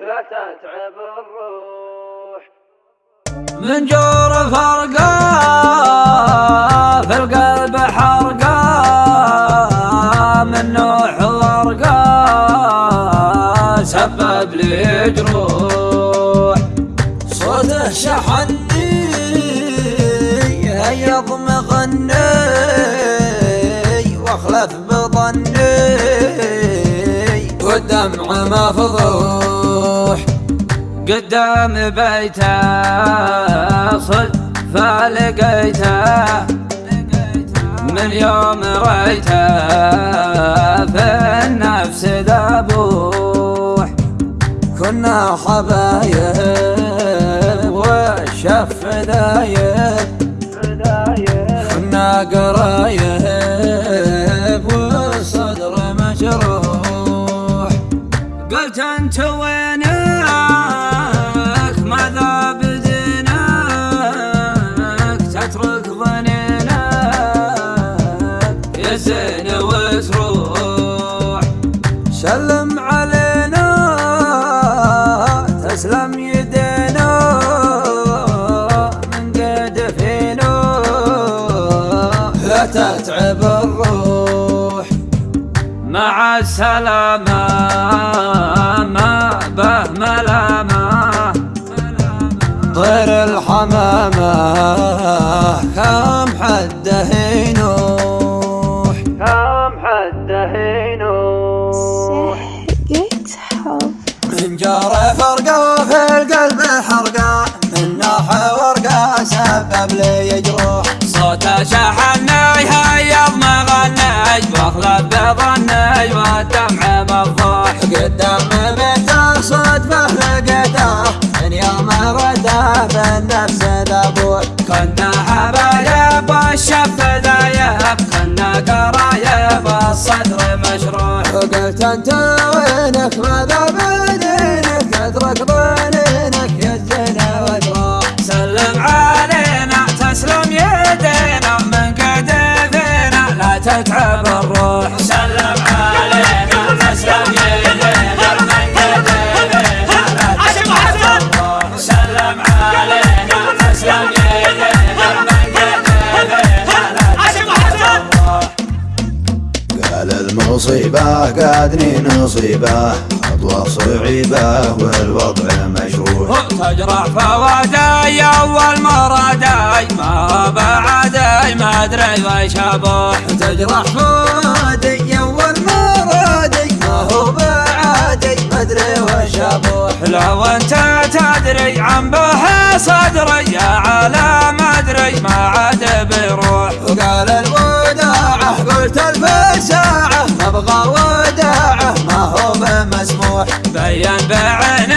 لا تتعب الروح. من جور فرقة في القلب حرقة من نوح ورقة سبب لي جروح صوته شحني هيض والدمع مفضوح قدام بيته صد فلقيته. من يوم ريته في النفس ذبوح. كنا حبايب وتروح سلم علينا تسلم يدينا. من لا تتعب الروح. مع السلامة ما به ملامة طير الحمامة كم حده ينوح كم جار فرقة وفي القلب حرقة من ناح ورقة سبب لي جروح صوته شحني هيض مغني واخلف بظني والدمع مفضوح قدام بيته صدفة لقيته من يوم رده بالنفس ذبوح كنا حبايب والشف ذايب كنا قرايب الصدر مشروح وقلت أنت وينك؟ ماذا بدينك تترك ظنينك يزنا وتروح سلم علينا تسلم يدينا من كتفنا لا تتعب المصيبة قادني نصيبة. خطوة صعيبة والوضع مشروع. تجرح فوادي أول مرادي ما بعدي ما أدري وش ابوح تجرح فوادي أول مرادي ما هو بعدي ما أدري وش ابوح لو أنت تدري عن به صدري يا على ما أدري ما عاد بيروح بمسموح